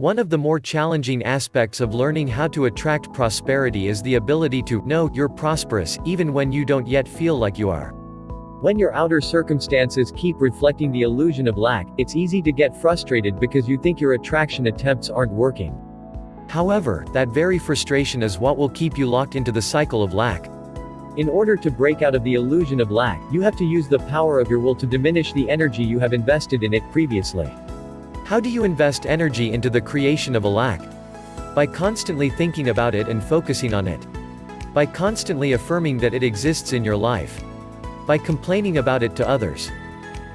One of the more challenging aspects of learning how to attract prosperity is the ability to know you're prosperous, even when you don't yet feel like you are. When your outer circumstances keep reflecting the illusion of lack, it's easy to get frustrated because you think your attraction attempts aren't working. However, that very frustration is what will keep you locked into the cycle of lack. In order to break out of the illusion of lack, you have to use the power of your will to diminish the energy you have invested in it previously. How do you invest energy into the creation of a lack? By constantly thinking about it and focusing on it. By constantly affirming that it exists in your life. By complaining about it to others.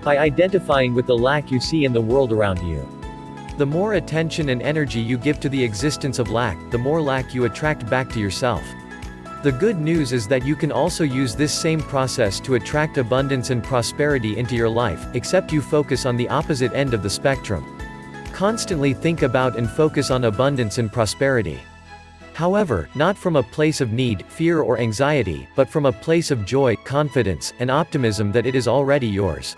By identifying with the lack you see in the world around you. The more attention and energy you give to the existence of lack, the more lack you attract back to yourself. The good news is that you can also use this same process to attract abundance and prosperity into your life, except you focus on the opposite end of the spectrum. Constantly think about and focus on abundance and prosperity. However, not from a place of need, fear or anxiety, but from a place of joy, confidence, and optimism that it is already yours.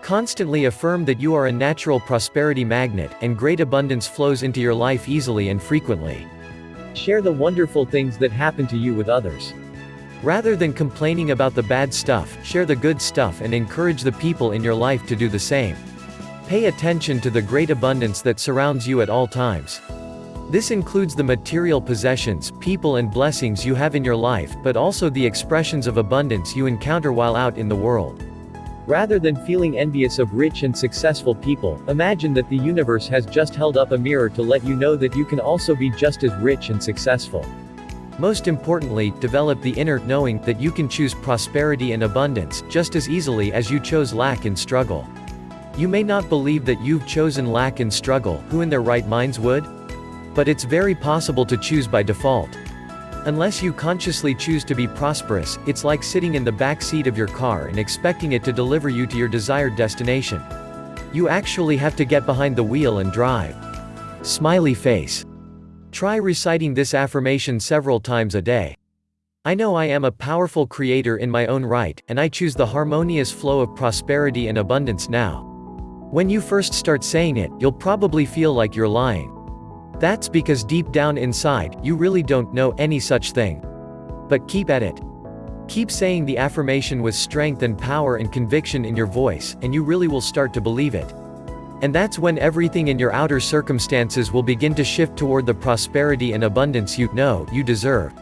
Constantly affirm that you are a natural prosperity magnet, and great abundance flows into your life easily and frequently. Share the wonderful things that happen to you with others. Rather than complaining about the bad stuff, share the good stuff and encourage the people in your life to do the same. Pay attention to the great abundance that surrounds you at all times. This includes the material possessions, people and blessings you have in your life, but also the expressions of abundance you encounter while out in the world. Rather than feeling envious of rich and successful people, imagine that the universe has just held up a mirror to let you know that you can also be just as rich and successful. Most importantly, develop the inner knowing that you can choose prosperity and abundance just as easily as you chose lack and struggle. You may not believe that you've chosen lack and struggle, who in their right minds would? But it's very possible to choose by default. Unless you consciously choose to be prosperous, it's like sitting in the back seat of your car and expecting it to deliver you to your desired destination. You actually have to get behind the wheel and drive. Smiley face. Try reciting this affirmation several times a day. I know I am a powerful creator in my own right, and I choose the harmonious flow of prosperity and abundance now. When you first start saying it, you'll probably feel like you're lying. That's because deep down inside, you really don't know any such thing. But keep at it. Keep saying the affirmation with strength and power and conviction in your voice, and you really will start to believe it. And that's when everything in your outer circumstances will begin to shift toward the prosperity and abundance you know you deserve.